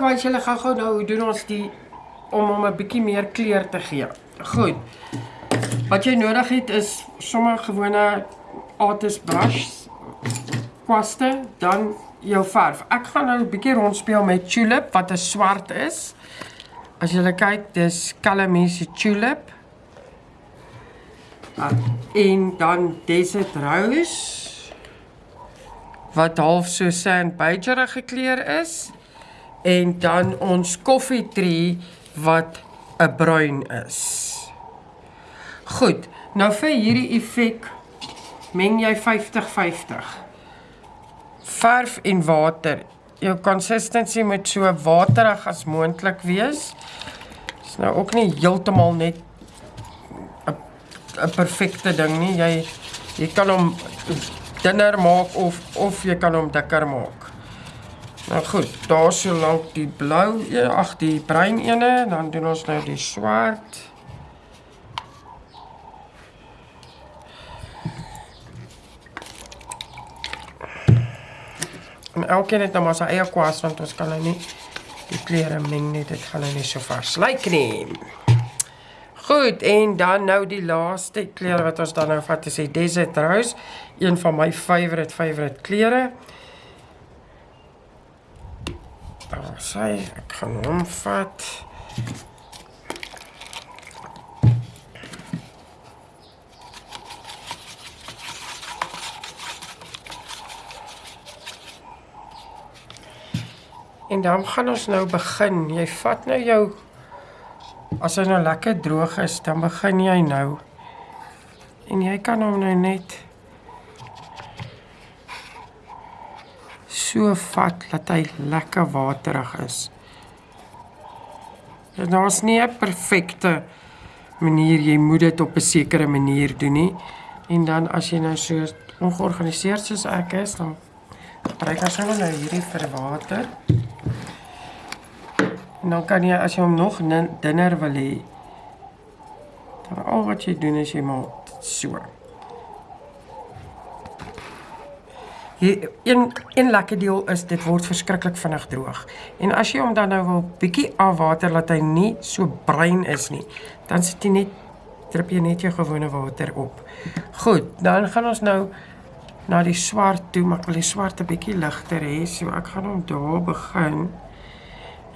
wys julle gou-gou nou hoe doen ons die om hom 'n bietjie meer kleur te gee. Goed. Wat jy nodig het is sommer gewone artist brush kwaste, dan jou verf. Ek gaan nou 'n bietjie rondspeel met tulip wat 'n swart is. As jy kyk, dis Calamese tulip. Ah, en dan desert rose wat half so sand beige gekleur is en dan ons koffietree wat 'n bruin is. Goed, nou vir hierdie effek meng jy 50-50. Verf en water. Jou consistency moet so waterig as moontlik wees. Dis nou ook nie heeltemal net 'n 'n perfekte ding nie. Jy jy kan hom dunner maak of of jy kan hom dikker maak. Nou goed, daar so lank die blou, ag die bruin ene, dan doen ons nou die swart. En elkeen het nou maar sy eie kwas want ons kan nou nie die kleure meng nie. Dit gaan nou nie so vars lyk nie. Goed, en dan nou die laaste kleur wat ons dan nou vat is die Desert Rose, een van my favorite favorite kleure. Daar sê ek gaan hom vat. En dan gaan ons nou begin. Jy vat nou jou as hy nou lekker droog is, dan begin jy nou. En jy kan hom nou net so vat dat hy lekker waterig is. Dit nou is nie 'n perfekte manier jy moet dit op 'n sekere manier doen nie. En dan as jy nou so ongeorganiseerd soos ek is, dan gebruik ek sommer nou hierdie vir water. En dan kan jy as jy hom nog dunner wil hê, dan al wat jy doen is jy maak so. Hier een een lekker deel is dit word verskriklik vinnig droog. En as jy hom dan nou wil bietjie afwater laat hy nie so bruin is nie, dan sit jy net drup jy net jou gewone water op. Goed, dan gaan ons nou na die swart toe, maar ek wil die swart 'n bietjie ligter hê, so ek gaan hom daar begin.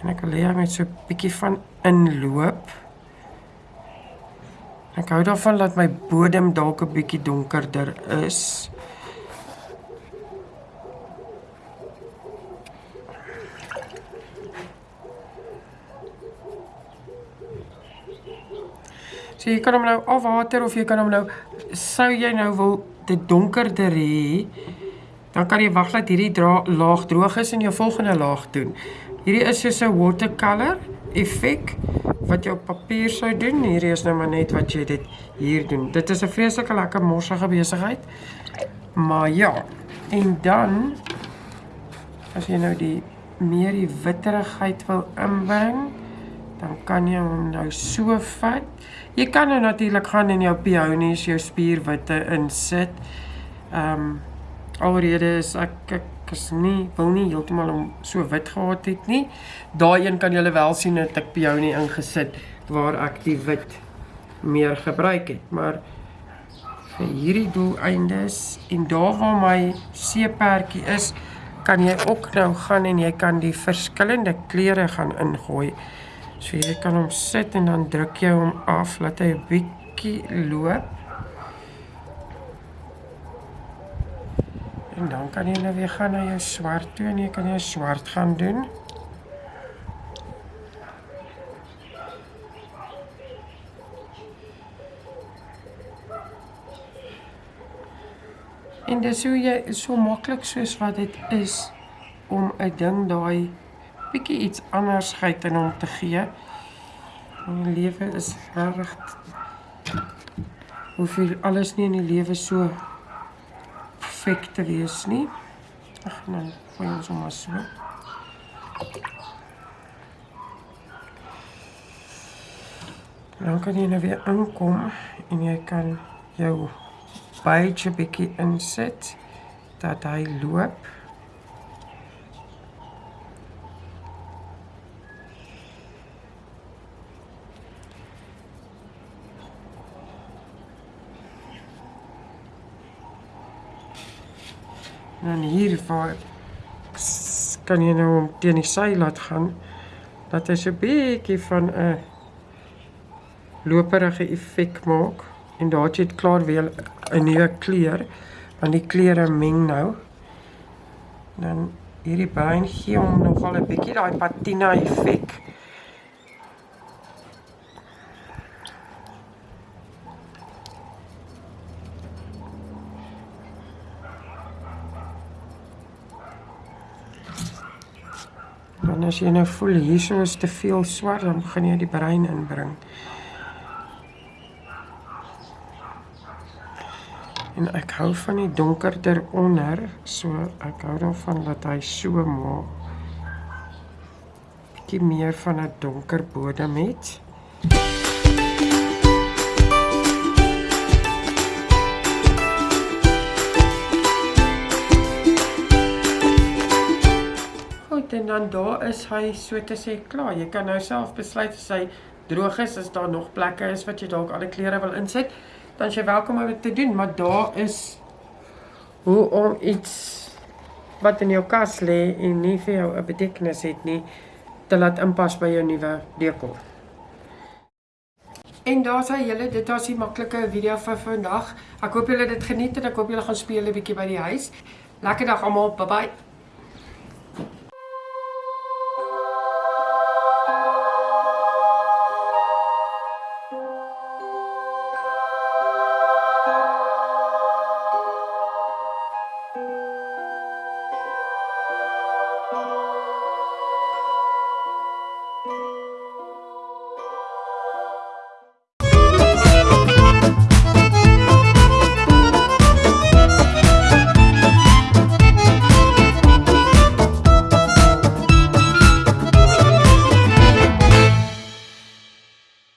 En ek wil hê hy moet so 'n bietjie van inloop. Ek hou daarvan dat my bodem dalk 'n bietjie donkerder is. So jy kan hom nou afwater of jy kan hom nou sou jy nou wil dit donkerder hê, dan kan jy wag dat hierdie dra, laag droog is en jou volgende laag doen. Hierdie is soos 'n watercolor effek wat jy op papier sou doen. Hierdie is nou maar net wat jy dit hier doen. Dit is 'n vreeslike lekker morsige besigheid. Maar ja, en dan as jy nou die meer die witterigheid wil inbring, dan kan jy hom nou so vat. Jy kan nou natuurlik gaan in jou peonies, jou spierwitte insit. Ehm um, alrede is ek ek is nie wil nie heeltemal om so wit gehad het nie. Daai een kan julle wel sien dat ek peonie ingesit waar ek die wit meer gebruik het, maar vir hierdie doeleindes en daar waar my seepertjie is, kan jy ook nou gaan en jy kan die verskillende kleure gaan ingooi. So jy kan hom sit en dan druk jy hom af laat hy 'n bietjie loop. En dan kan jy nou weer gaan na jou swart toe en jy kan jou swart gaan doen. En dis hoe jy so maklik soos wat dit is om 'n ding daai bietjie iets anders geit in hom te gee. My lewe is reg hoeveel alles nie in die lewe so perfek te wees nie. Ag man, gooi ons hom maar so. Nou kan jy nou weer aankom en jy kan jou baie bietjie insit dat hy loop. En dan hier waar kan jy nou hom teen die sy laat gaan dat hy so 'n bietjie van 'n loperige effek maak en daar het jy klaar weer 'n nuwe kleur want die kleure meng nou. Dan hierdie bruin gee hom nogal 'n bietjie daai patina effek. En as jy nou voel hierso is te veel swart, dan gaan jy die bruin inbring. En ek hou van die donkerder onder, so ek hou daarvan dat hy so maak. Bietjie meer van 'n donker bodem het. En dan daar is hy so te sê klaar. Jy kan nou self besluit as hy droog is, as daar nog plekke is wat jy dalk ander kleure wil insit, dan jy welkom om dit te doen, maar daar is hoe om iets wat in jou kas lê en nie vir jou 'n betekenis het nie, te laat inpas by jou nuwe dekor. En daar's hy julle, dit was die maklike video vir vandag. Ek hoop julle het dit geniet en ek hoop julle gaan speel 'n bietjie by die huis. Lekker dag almal, bye bye.